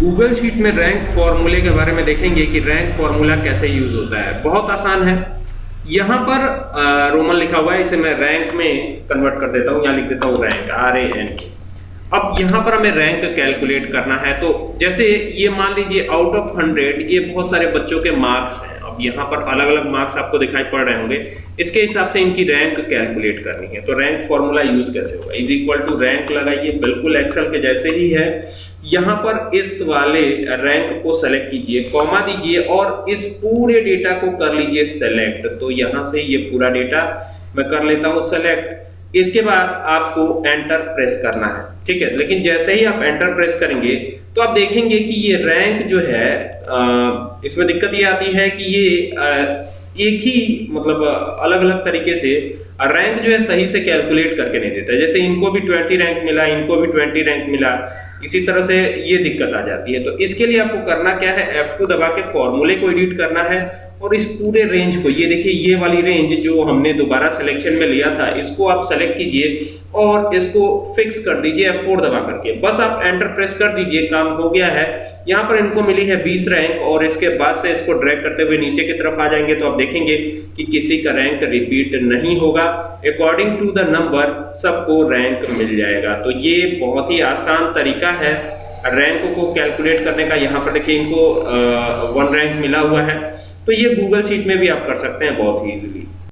Google sheet में rank फॉर्मूले के बारे में देखेंगे कि रैंक फॉर्मूला कैसे यूज़ होता है। बहुत आसान है। यहाँ पर रोमन लिखा हुआ है, इसे मैं रैंक में कन्वर्ट कर देता हूँ, यहाँ लिख देता हूँ रैंक, आर ए एन। अब यहाँ पर हमें रैंक कैलकुलेट करना है तो जैसे ये मान लीजिए, आउट ऑफ़ हंड्रेड, ये बहुत सारे बच्चों के मार्क्स हैं। यहाँ पर अलग अलग मार्क्स आपको दिखाई पड़ रहे होंगे। इसके हिसाब से इनकी रैंक कैलकुलेट करनी है। तो रैंक फॉर्मूला यूज़ कैसे होगा? इज़ इक्वल टू रैंक लगाइए, बिल्कुल एक्सेल के जैसे ही है। यहाँ पर इस वाले रैंक को सेलेक्ट कीजिए कॉमा दीजिए और इस पूरे डेटा को कर लीजिए सेलेक्ट तो यहाँ से ये पूरा डेटा मैं कर लेता हूँ सेलेक्ट इसके बाद आपको एंटर प्रेस करना है। ठीक है? लेकिन जैसे ही आप एंटर प्रेस करेंगे तो आप देखेंगे कि ये रैंक जो है इसमें दिक्कत ये आती है कि ये एक ही मतलब अलग अलग तरीके से रैंक जो है सही से कैलकुलेट करके नहीं देता जैसे इनको भी 20 रैंक मिला, इनको भी 20 रैंक मिला इसी तरह से ये दिक्कत आ जाती है। तो इसके लिए आपको करना क्या है? F2 दबा के फॉर्मूले को एडिट करना है और इस पूरे रेंज को, ये देखिए, ये वाली रेंज जो हमने दोबारा सिलेक्शन में लिया था, इसको आप सेलेक्ट कीजिए और इसको फिक्स कर दीजिए F4 दबा करके। बस आप एंटर प्रेस कर दीजिए, काम हो गया है। यहाँ पर इनको मिली है 20 रैंक और इसके बाद से इसको ड्रैग करते हुए नीचे की तरफ़ आ जाएँगे तो आप देखेंगे कि किसी का रैंक रिपीट नहीं होगा। अकॉर्डिंग टू द नंबर सबको रैंक मिल जाएगा। तो ये बहुत ही आसान तरीका है। रैंक को कैलकुलेट करने का यहाँ पर देखिए इनको वन रैंक मिला हुआ है। तो ये गूगल शीट में भी आप कर सकते हैं बहुत ही इजीली